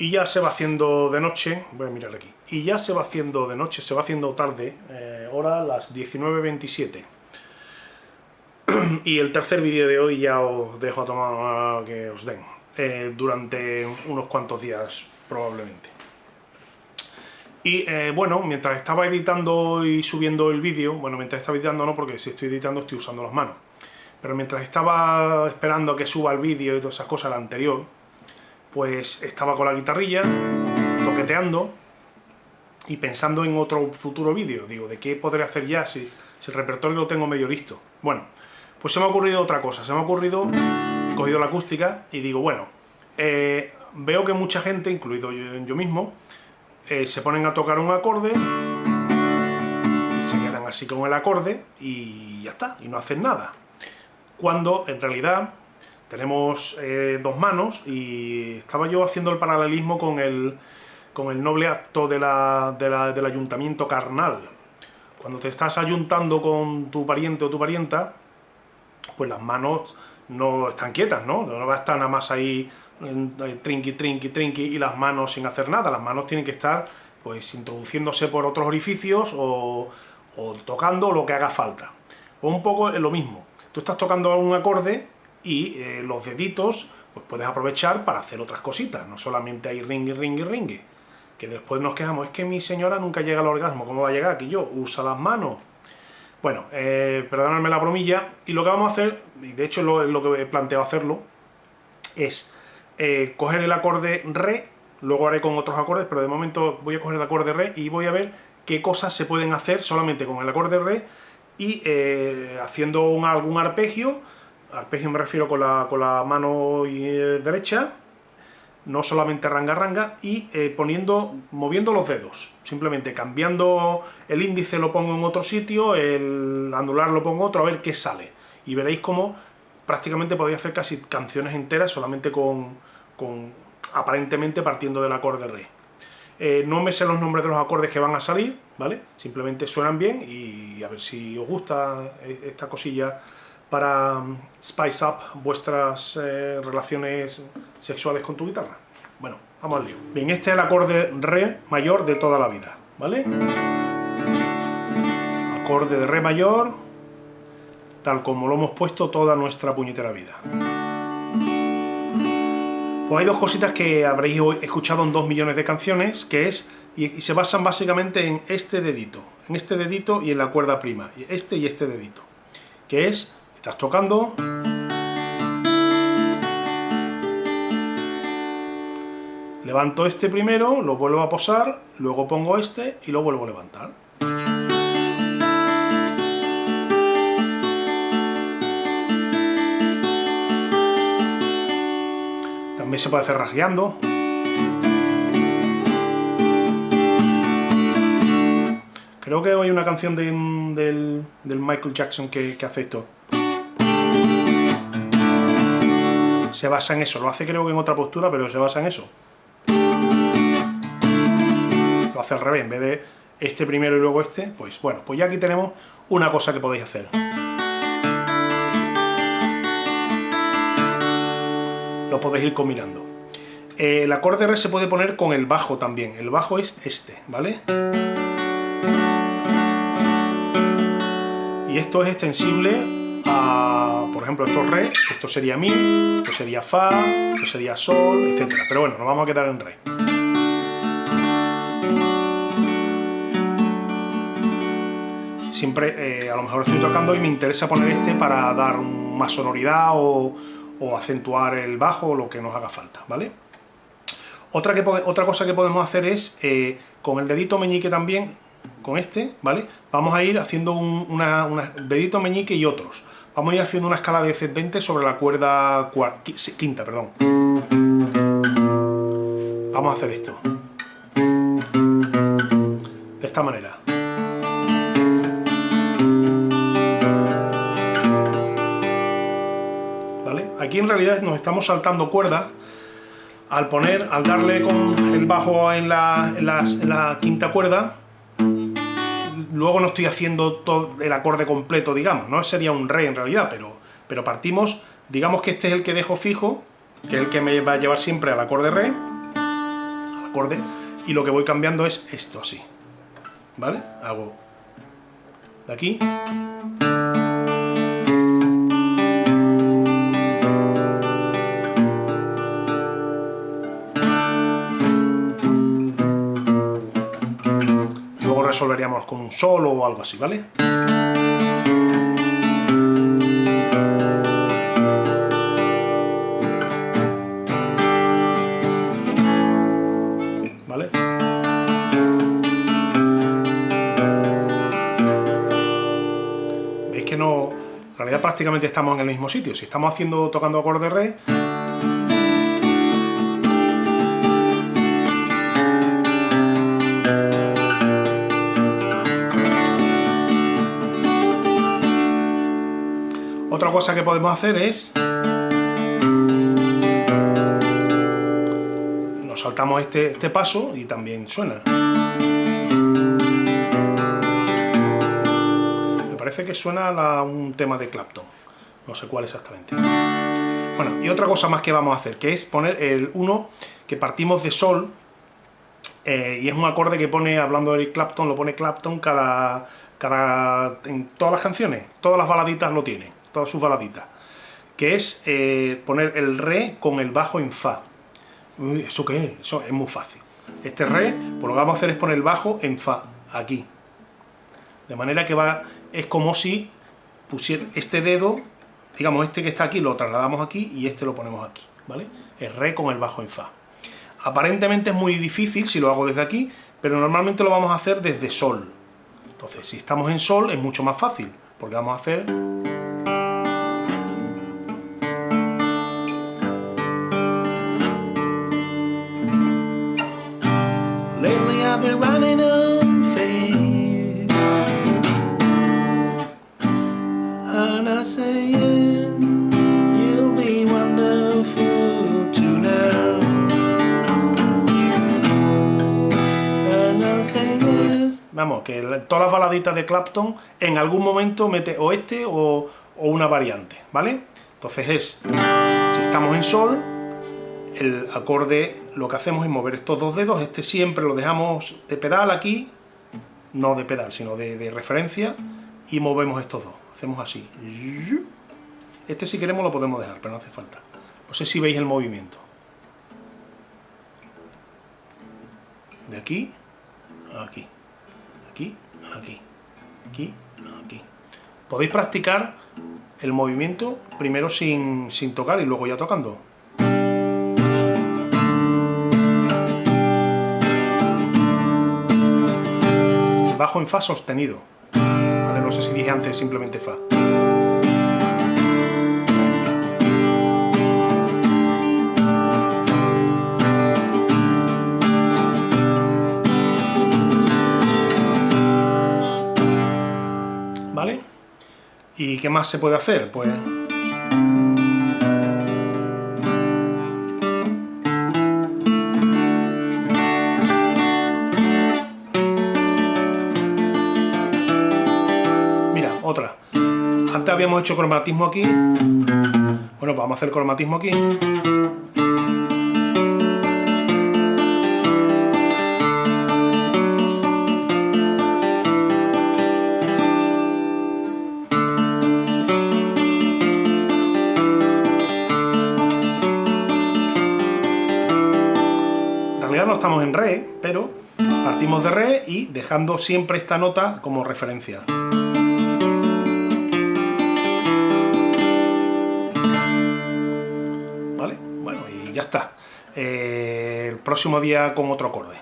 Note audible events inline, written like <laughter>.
Y ya se va haciendo de noche, voy a mirar aquí, y ya se va haciendo de noche, se va haciendo tarde, eh, hora las 19.27. <clears throat> y el tercer vídeo de hoy ya os dejo a tomar que os den, eh, durante unos cuantos días probablemente. Y eh, bueno, mientras estaba editando y subiendo el vídeo, bueno, mientras estaba editando no, porque si estoy editando estoy usando las manos, pero mientras estaba esperando a que suba el vídeo y todas esas cosas, el anterior, pues estaba con la guitarrilla, toqueteando y pensando en otro futuro vídeo. Digo, ¿de qué podré hacer ya si, el repertorio lo tengo medio listo? Bueno, pues se me ha ocurrido otra cosa. Se me ha ocurrido, he cogido la acústica y digo, bueno, eh, veo que mucha gente, incluido yo, mismo, eh, se ponen a tocar un acorde y se quedan así con el acorde y ya está, y no hacen nada. Cuando en realidad tenemos eh, dos manos y estaba yo haciendo el paralelismo con el, con el noble acto de del ayuntamiento carnal. Cuando te estás ayuntando con tu pariente o tu parienta, pues las manos no están quietas, ¿no? No va a estar nada más ahí eh, trinqui, trinqui, trinqui y las manos sin hacer nada. Las manos tienen que estar pues introduciéndose por otros orificios o, o tocando lo que haga falta. O un poco lo mismo. Tú estás tocando un acorde y eh, los deditos pues puedes aprovechar para hacer otras cositas, no solamente hay ring, ring, ring, que después nos quejamos, es que mi señora nunca llega al orgasmo, ¿cómo va a llegar? Que yo, usa las manos. Bueno, eh, la bromilla, y lo que vamos a hacer, y de hecho lo, lo que he planteado hacerlo, es eh, coger el acorde re, luego haré con otros acordes, pero de momento voy a coger el acorde re y voy a ver qué cosas se pueden hacer solamente con el acorde re y haciendo un, algún arpegio, arpegio me refiero con la, con la mano eh, derecha, no solamente ranga-ranga, y eh, poniendo, moviendo los dedos, simplemente cambiando el índice lo pongo en otro sitio, el anular lo pongo en otro, a ver qué sale. Y veréis cómo prácticamente podéis hacer casi canciones enteras solamente con, con aparentemente partiendo del acorde re. Eh, no me sé los nombres de los acordes que van a salir, ¿vale? Simplemente suenan bien y a ver si os gusta esta cosilla para um, spice up vuestras eh, relaciones sexuales con tu guitarra. Bueno, vamos al lío. Bien, este es el acorde Re mayor de toda la vida, ¿vale? Acorde de Re mayor, tal como lo hemos puesto toda nuestra puñetera vida. Pues hay dos cositas que habréis escuchado en dos millones de canciones, que es, y se basan básicamente en este dedito, en este dedito y en la cuerda prima, este y este dedito, que es Estás tocando. Levanto este primero, lo vuelvo a posar, luego pongo este y lo vuelvo a levantar. También se puede hacer rasgueando. Creo que hay una canción del, Michael Jackson que hace esto. Se basa en eso. Lo hace creo que en otra postura, pero se basa en eso. Lo hace al revés, en vez de este primero y luego este, pues bueno, pues ya aquí tenemos una cosa que podéis hacer. Lo podéis ir combinando. El acorde re se puede poner con el bajo también. El bajo es este, ¿vale? Y esto es extensible por ejemplo, esto es re, esto sería mi, esto sería fa, esto sería sol, etc. Pero bueno, nos vamos a quedar en re. Siempre, eh, a lo mejor estoy tocando y me interesa poner este para dar más sonoridad o, acentuar el bajo o lo que nos haga falta, ¿vale? Otra, otra cosa que podemos hacer es, eh, con el dedito meñique también, con este, ¿vale? Vamos a ir haciendo un dedito meñique y otros. Vamos a ir haciendo una escala descendente sobre la cuerda quinta, perdón. Vamos a hacer esto. De esta manera. ¿Vale? Aquí en realidad nos estamos saltando cuerdas al poner, al darle con el bajo en la, en la quinta cuerda, luego no estoy haciendo todo el acorde completo, digamos, no sería un re en realidad, pero, pero partimos, digamos que este es el que dejo fijo, que es el que me va a llevar siempre al acorde re, acorde, y lo que voy cambiando es esto así, ¿vale? Hago de aquí resolveríamos con un solo o algo así, ¿vale? prácticamente estamos en el mismo sitio. Si estamos haciendo tocando acorde re, Otra cosa que podemos hacer es... Nos saltamos este, este paso y también suena. que suena a un tema de Clapton. No sé cuál exactamente. Bueno, y otra cosa más que vamos a hacer, que es poner el 1 que partimos de Sol, eh, y es un acorde que pone, hablando de Clapton, lo pone Clapton cada, cada, en todas las canciones, todas las baladitas lo tiene, todas sus baladitas, que es eh, poner el Re con el bajo en Fa. ¿Eso qué es? Eso es muy fácil. Este Re, pues lo que vamos a hacer es poner el bajo en Fa, aquí. De manera que va es como si pusiera este dedo, digamos este que está aquí, lo trasladamos aquí y este lo ponemos aquí, ¿vale? Es re con el bajo en fa. Aparentemente es muy difícil si lo hago desde aquí, pero normalmente lo vamos a hacer desde sol. Entonces, si estamos en sol es mucho más fácil, porque vamos a hacer... Vamos, que todas las baladitas de Clapton en algún momento mete o este o, una variante, ¿vale? Entonces es, si estamos en sol, el acorde lo que hacemos es mover estos dos dedos, este siempre lo dejamos de pedal aquí, no de pedal, sino de, referencia, y movemos estos dos, hacemos así. Este si queremos lo podemos dejar, pero no hace falta. No sé si veis el movimiento. De aquí a aquí aquí, aquí, aquí, aquí. Podéis practicar el movimiento primero sin, sin tocar y luego ya tocando. Bajo en Fa sostenido. no sé si dije antes simplemente Fa. ¿Y qué más se puede hacer? Pues... habíamos hecho cromatismo aquí. Bueno, pues vamos a hacer cromatismo aquí. estamos en re, pero partimos de re y dejando siempre esta nota como referencia. Ya está. Eh, el próximo día con otro acorde.